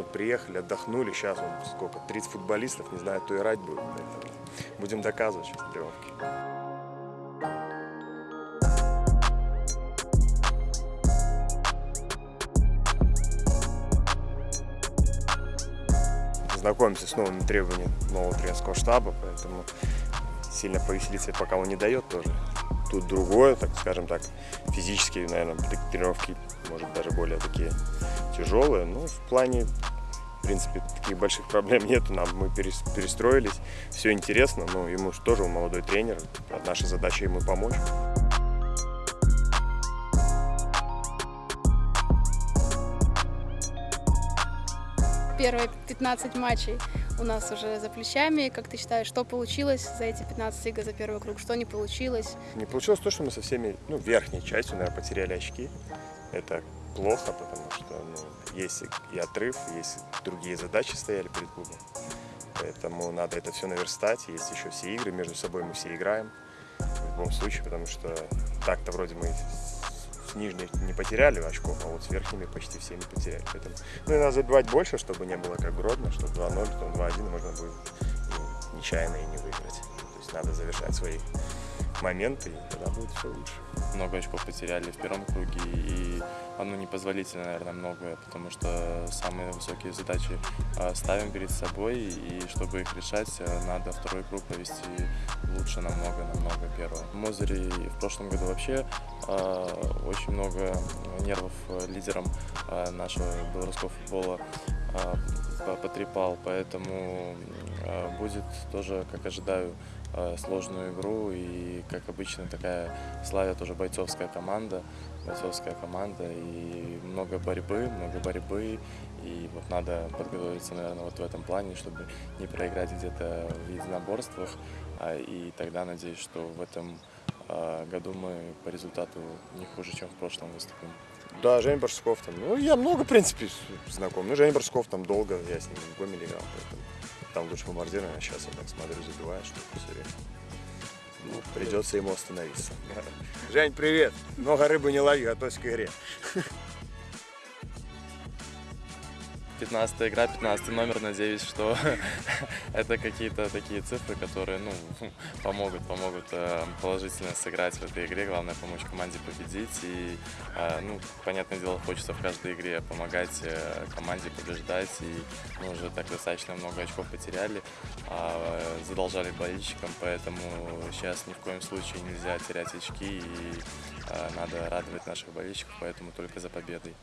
Вот приехали, отдохнули, сейчас вот сколько, 30 футболистов, не знаю, кто играть будет. Поэтому будем доказывать сейчас на тренировке. Знакомимся с новыми требованиями нового тренерского штаба, поэтому сильно повеселиться пока он не дает тоже. Тут другое, так скажем так, физически, наверное, тренировки, может, даже более такие тяжелые. Но в плане, в принципе, таких больших проблем нет. Нам мы перес- перестроились, все интересно, но ему же тоже молодой тренер. Наша задача ему помочь. Первые 15 матчей у нас уже за плечами. Как ты считаешь, что получилось за эти 15 игр за первый круг, что не получилось? Не получилось то, что мы со всеми, ну, верхней частью, наверное, потеряли очки. Это плохо, потому что ну, есть и отрыв, есть другие задачи стояли перед клубом. Поэтому надо это все наверстать. Есть еще все игры, между собой мы все играем в любом случае, потому что так-то вроде мы с нижней не потеряли очков, а вот с верхними почти всеми потеряли. Поэтому, ну и надо забивать больше, чтобы не было как Гродно, что 2-0, потом 2-1 можно будет ну, нечаянно и не выиграть. То есть надо завершать свои моменты, и тогда будет все лучше. много очков потеряли в первом круге, и оно непозволительно, наверное, многое, потому что самые высокие задачи а, ставим перед собой, и чтобы их решать, а, надо второй круг провести лучше намного-намного первого. В Мозыре в прошлом году вообще а, очень много нервов лидерам нашего белорусского футбола по- потрепал, поэтому будет тоже, как ожидаю, сложную игру и, как обычно, такая Славя тоже бойцовская команда, бойцовская команда и много борьбы, много борьбы и вот надо подготовиться, наверное, вот в этом плане, чтобы не проиграть где-то в единоборствах, а, и тогда надеюсь, что в этом а, году мы по результату не хуже, чем в прошлом выступим. Да, Женя Барсков там. Ну, я много, в принципе, знаком. Ну, Женя Барсков там долго, я с ним в Гомеле играл, поэтому там лучше бомбардир, а сейчас я так смотрю, забивает, что все время. Ну, придется ему остановиться. Жень, привет! Много рыбы не лови, готовься к игре. 15 игра, 15 номер, надеюсь, что это какие-то такие цифры, которые ну, помогут, помогут э, положительно сыграть в этой игре. Главное помочь команде победить. И, э, ну, понятное дело, хочется в каждой игре помогать э, команде побеждать. И мы уже так достаточно много очков потеряли, а задолжали болельщикам, поэтому сейчас ни в коем случае нельзя терять очки и надо радовать наших болельщиков, поэтому только за победой.